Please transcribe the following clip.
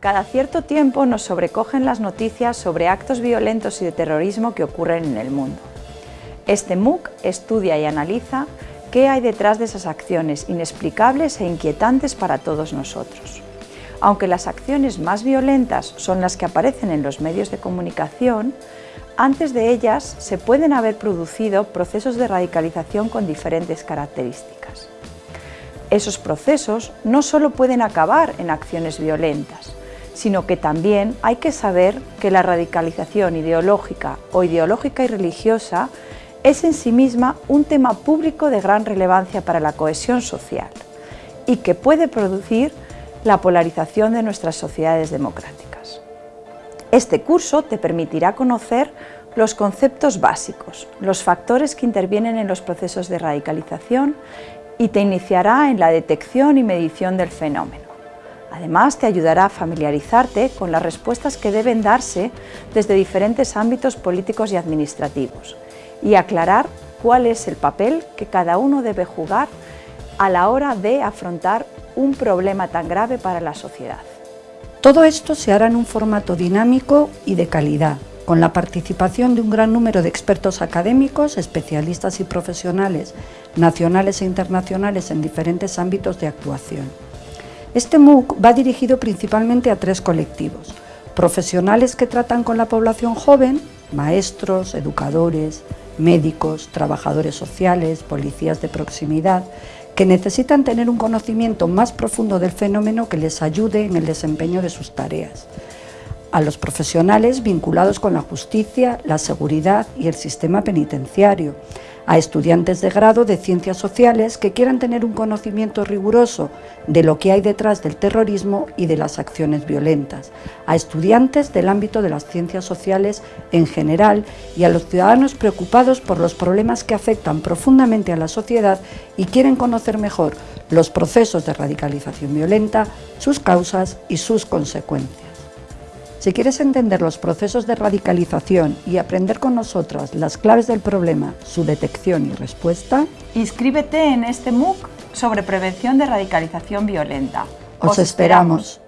Cada cierto tiempo nos sobrecogen las noticias sobre actos violentos y de terrorismo que ocurren en el mundo. Este MOOC estudia y analiza qué hay detrás de esas acciones inexplicables e inquietantes para todos nosotros. Aunque las acciones más violentas son las que aparecen en los medios de comunicación, antes de ellas se pueden haber producido procesos de radicalización con diferentes características. Esos procesos no solo pueden acabar en acciones violentas, sino que también hay que saber que la radicalización ideológica o ideológica y religiosa es en sí misma un tema público de gran relevancia para la cohesión social y que puede producir la polarización de nuestras sociedades democráticas. Este curso te permitirá conocer los conceptos básicos, los factores que intervienen en los procesos de radicalización y te iniciará en la detección y medición del fenómeno. Además, te ayudará a familiarizarte con las respuestas que deben darse desde diferentes ámbitos políticos y administrativos y aclarar cuál es el papel que cada uno debe jugar a la hora de afrontar un problema tan grave para la sociedad. Todo esto se hará en un formato dinámico y de calidad, con la participación de un gran número de expertos académicos, especialistas y profesionales nacionales e internacionales en diferentes ámbitos de actuación. Este MOOC va dirigido principalmente a tres colectivos, profesionales que tratan con la población joven, maestros, educadores, médicos, trabajadores sociales, policías de proximidad, que necesitan tener un conocimiento más profundo del fenómeno que les ayude en el desempeño de sus tareas. A los profesionales vinculados con la justicia, la seguridad y el sistema penitenciario, a estudiantes de grado de ciencias sociales que quieran tener un conocimiento riguroso de lo que hay detrás del terrorismo y de las acciones violentas, a estudiantes del ámbito de las ciencias sociales en general y a los ciudadanos preocupados por los problemas que afectan profundamente a la sociedad y quieren conocer mejor los procesos de radicalización violenta, sus causas y sus consecuencias. Si quieres entender los procesos de radicalización y aprender con nosotras las claves del problema, su detección y respuesta, inscríbete en este MOOC sobre prevención de radicalización violenta. Os, esperamos.